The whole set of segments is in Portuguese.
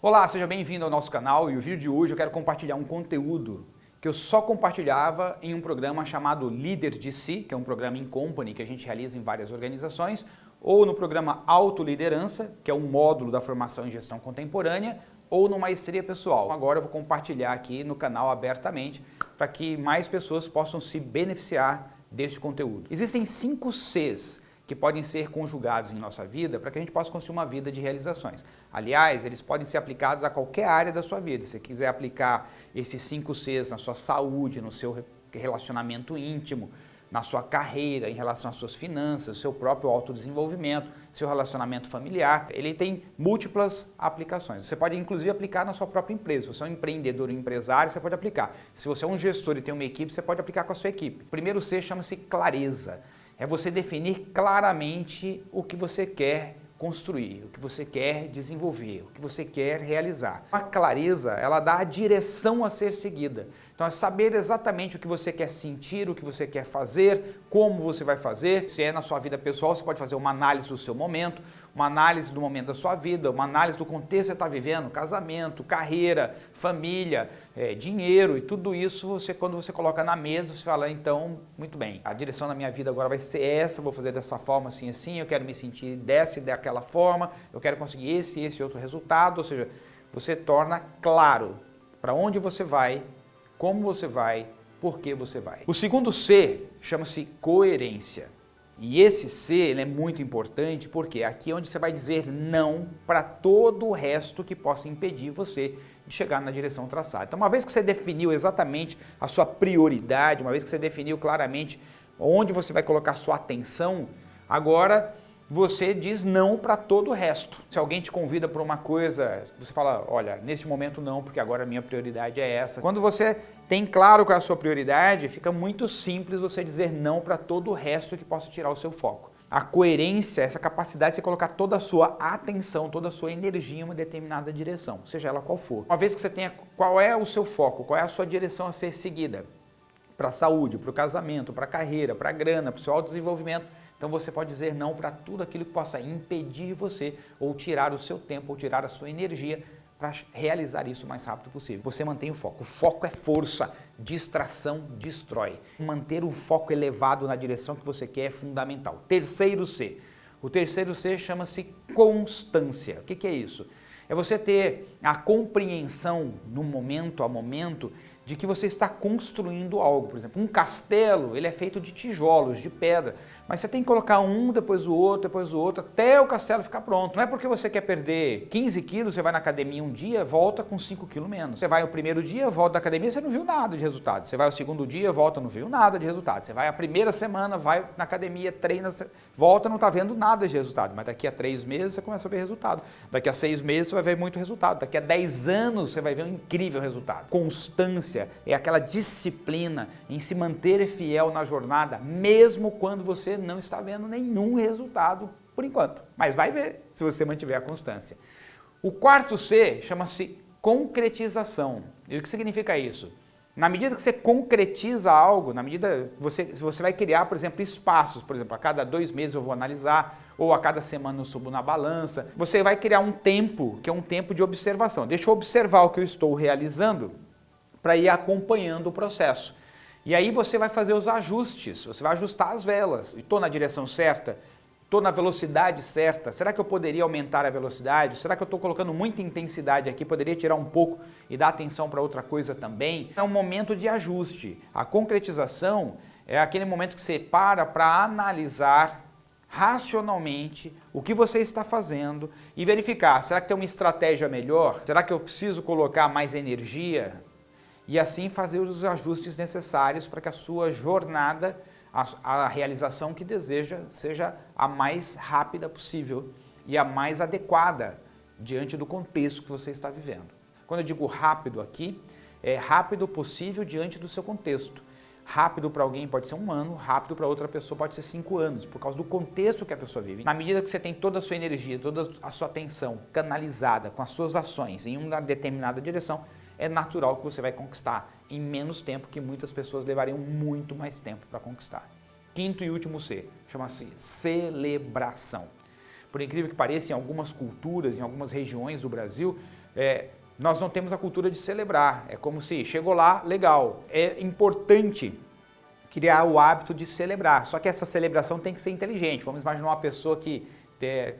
Olá, seja bem-vindo ao nosso canal e o vídeo de hoje eu quero compartilhar um conteúdo que eu só compartilhava em um programa chamado Líder de Si, que é um programa em company que a gente realiza em várias organizações, ou no programa Autoliderança, que é um módulo da formação em gestão contemporânea, ou no Maestria Pessoal. Agora eu vou compartilhar aqui no canal abertamente para que mais pessoas possam se beneficiar deste conteúdo. Existem cinco Cs que podem ser conjugados em nossa vida para que a gente possa construir uma vida de realizações. Aliás, eles podem ser aplicados a qualquer área da sua vida. Se você quiser aplicar esses cinco Cs na sua saúde, no seu relacionamento íntimo, na sua carreira, em relação às suas finanças, seu próprio autodesenvolvimento, seu relacionamento familiar. Ele tem múltiplas aplicações. Você pode inclusive aplicar na sua própria empresa. Se você é um empreendedor um empresário, você pode aplicar. Se você é um gestor e tem uma equipe, você pode aplicar com a sua equipe. O primeiro C chama-se clareza é você definir claramente o que você quer construir, o que você quer desenvolver, o que você quer realizar. A clareza, ela dá a direção a ser seguida. Então é saber exatamente o que você quer sentir, o que você quer fazer, como você vai fazer. Se é na sua vida pessoal, você pode fazer uma análise do seu momento, uma análise do momento da sua vida, uma análise do contexto que você está vivendo, casamento, carreira, família, é, dinheiro e tudo isso, você, quando você coloca na mesa, você fala, então, muito bem, a direção da minha vida agora vai ser essa, vou fazer dessa forma, assim, assim, eu quero me sentir dessa e daquela forma, eu quero conseguir esse esse outro resultado, ou seja, você torna claro para onde você vai, como você vai, por que você vai. O segundo C chama-se coerência. E esse C é muito importante porque aqui é onde você vai dizer não para todo o resto que possa impedir você de chegar na direção traçada. Então uma vez que você definiu exatamente a sua prioridade, uma vez que você definiu claramente onde você vai colocar sua atenção, agora você diz não para todo o resto. Se alguém te convida para uma coisa, você fala, olha, nesse momento não, porque agora a minha prioridade é essa. Quando você tem claro qual é a sua prioridade, fica muito simples você dizer não para todo o resto que possa tirar o seu foco. A coerência, essa capacidade de você colocar toda a sua atenção, toda a sua energia em uma determinada direção, seja ela qual for. Uma vez que você tenha qual é o seu foco, qual é a sua direção a ser seguida, para a saúde, para o casamento, para a carreira, para a grana, para o seu autodesenvolvimento, então você pode dizer não para tudo aquilo que possa impedir você ou tirar o seu tempo ou tirar a sua energia para realizar isso o mais rápido possível. Você mantém o foco. O foco é força, distração destrói. Manter o foco elevado na direção que você quer é fundamental. Terceiro C. O terceiro C chama-se constância. O que, que é isso? É você ter a compreensão no momento a momento de que você está construindo algo. Por exemplo, um castelo, ele é feito de tijolos, de pedra, mas você tem que colocar um, depois o outro, depois o outro, até o castelo ficar pronto. Não é porque você quer perder 15 quilos, você vai na academia um dia, volta com 5 quilos menos. Você vai o primeiro dia, volta da academia, você não viu nada de resultado. Você vai o segundo dia, volta, não viu nada de resultado. Você vai a primeira semana, vai na academia, treina, volta, não está vendo nada de resultado. Mas daqui a três meses você começa a ver resultado. Daqui a seis meses você vai ver muito resultado. Daqui a dez anos você vai ver um incrível resultado. Constância é aquela disciplina em se manter fiel na jornada, mesmo quando você não está vendo nenhum resultado por enquanto. Mas vai ver se você mantiver a constância. O quarto C chama-se concretização. E o que significa isso? Na medida que você concretiza algo, na medida que você, você vai criar, por exemplo, espaços, por exemplo, a cada dois meses eu vou analisar, ou a cada semana eu subo na balança, você vai criar um tempo, que é um tempo de observação. Deixa eu observar o que eu estou realizando, para ir acompanhando o processo. E aí você vai fazer os ajustes, você vai ajustar as velas. Estou na direção certa? Estou na velocidade certa? Será que eu poderia aumentar a velocidade? Será que eu estou colocando muita intensidade aqui? Poderia tirar um pouco e dar atenção para outra coisa também? É um momento de ajuste. A concretização é aquele momento que você para para analisar racionalmente o que você está fazendo e verificar, será que tem uma estratégia melhor? Será que eu preciso colocar mais energia? E assim fazer os ajustes necessários para que a sua jornada, a, a, realização que deseja, seja a mais rápida possível e a mais adequada diante do contexto que você está vivendo. Quando eu digo rápido aqui, é rápido possível diante do seu contexto. Rápido para alguém pode ser um ano, rápido para outra pessoa pode ser cinco anos, por causa do contexto que a pessoa vive. Na medida que você tem toda a sua energia, toda a sua atenção canalizada com as suas ações em uma determinada direção, é natural que você vai conquistar em menos tempo que muitas pessoas levariam muito mais tempo para conquistar. Quinto e último C, chama-se celebração. Por incrível que pareça, em algumas culturas, em algumas regiões do Brasil, é, nós não temos a cultura de celebrar. É como se chegou lá, legal. É importante criar o hábito de celebrar. Só que essa celebração tem que ser inteligente. Vamos imaginar uma pessoa que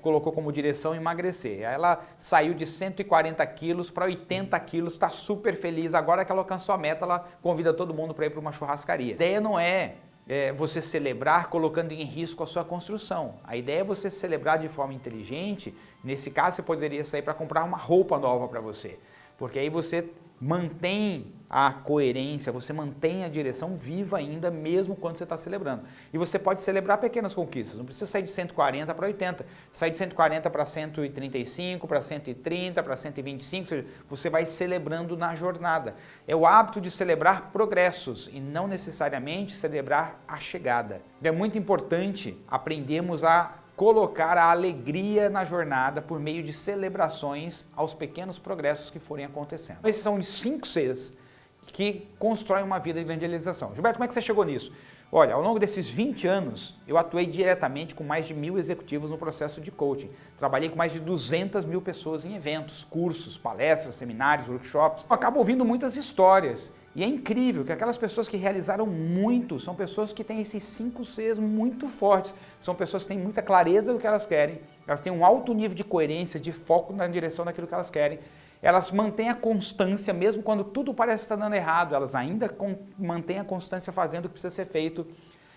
colocou como direção emagrecer. Ela saiu de 140 quilos para 80 quilos, está super feliz. Agora que ela alcançou a meta, ela convida todo mundo para ir para uma churrascaria. A ideia não é, é você celebrar colocando em risco a sua construção. A ideia é você celebrar de forma inteligente. Nesse caso, você poderia sair para comprar uma roupa nova para você. Porque aí você mantém a coerência, você mantém a direção viva ainda, mesmo quando você está celebrando. E você pode celebrar pequenas conquistas, não precisa sair de 140 para 80, sair de 140 para 135, para 130, para 125, seja, você vai celebrando na jornada. É o hábito de celebrar progressos e não necessariamente celebrar a chegada. É muito importante aprendermos a colocar a alegria na jornada por meio de celebrações aos pequenos progressos que forem acontecendo. Esses são os cinco Cs que constroem uma vida de evangelização. Gilberto, como é que você chegou nisso? Olha, ao longo desses 20 anos, eu atuei diretamente com mais de mil executivos no processo de coaching. Trabalhei com mais de 200 mil pessoas em eventos, cursos, palestras, seminários, workshops. Eu acabo ouvindo muitas histórias e é incrível que aquelas pessoas que realizaram muito são pessoas que têm esses cinco Cs muito fortes. São pessoas que têm muita clareza do que elas querem, elas têm um alto nível de coerência, de foco na direção daquilo que elas querem. Elas mantêm a constância, mesmo quando tudo parece estar dando errado, elas ainda mantêm a constância fazendo o que precisa ser feito.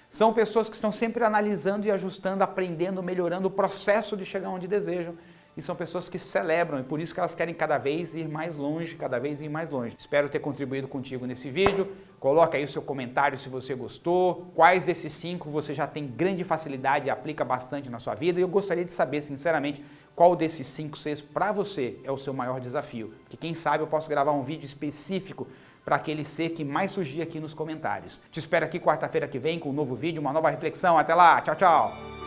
São pessoas que estão sempre analisando e ajustando, aprendendo, melhorando o processo de chegar onde desejam e são pessoas que celebram e por isso que elas querem cada vez ir mais longe, cada vez ir mais longe. Espero ter contribuído contigo nesse vídeo. Coloca aí o seu comentário se você gostou, quais desses cinco você já tem grande facilidade e aplica bastante na sua vida e eu gostaria de saber sinceramente qual desses cinco Cs para você é o seu maior desafio. Porque quem sabe eu posso gravar um vídeo específico para aquele C que mais surgir aqui nos comentários. Te espero aqui quarta-feira que vem com um novo vídeo, uma nova reflexão. Até lá, tchau, tchau!